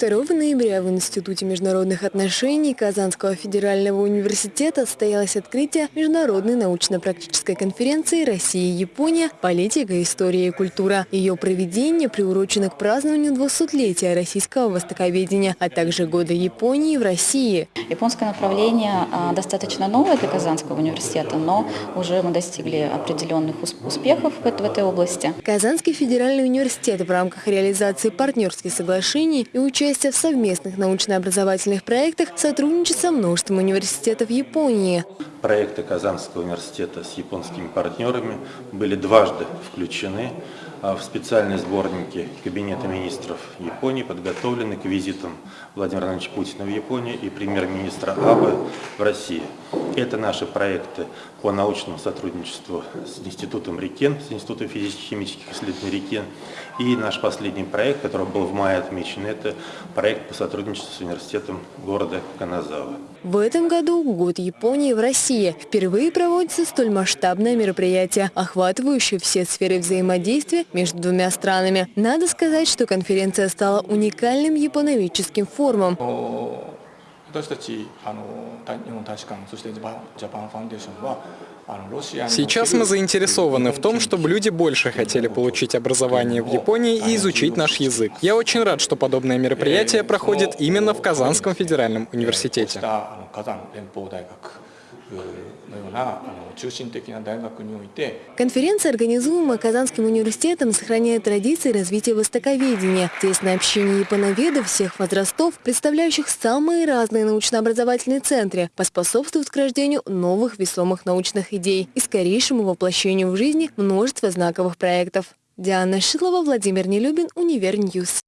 2 ноября в Институте международных отношений Казанского федерального университета состоялось открытие Международной научно-практической конференции «Россия-Япония. Политика, история и культура». Ее проведение приурочено к празднованию 200-летия российского востоковедения, а также Года Японии в России. Японское направление а, достаточно новое для Казанского университета, но уже мы достигли определенных успехов в этой области. Казанский федеральный университет в рамках реализации партнерских соглашений и участия в совместных научно-образовательных проектах сотрудничает со множеством университетов Японии. Проекты Казанского университета с японскими партнерами были дважды включены в специальные сборники Кабинета министров Японии, подготовлены к визитам Владимира Владимировича Путина в Японию и премьер-министра Абе в России. Это наши проекты по научному сотрудничеству с Институтом Рикен, с Институтом физических-химических исследований Рикен. И наш последний проект, который был в мае отмечен, это проект по сотрудничеству с университетом города Каназава. В этом году год Японии в России. Впервые проводится столь масштабное мероприятие, охватывающее все сферы взаимодействия между двумя странами. Надо сказать, что конференция стала уникальным японоведческим форумом. 私たちあの日本大使館そしてジャパンファンデーションは Сейчас мы заинтересованы в том, чтобы люди больше хотели получить образование в Японии и изучить наш язык. Я очень рад, что подобное мероприятие проходит именно в Казанском федеральном университете. Конференция, организуемая Казанским университетом, сохраняет традиции развития востоковедения. Тесное общение японоведов всех возрастов, представляющих самые разные научно-образовательные центры, поспособствует к рождению новых весомых научных идей и скорейшему воплощению в жизнь множества знаковых проектов. Диана Шилова, Владимир Нелюбин, Univer News.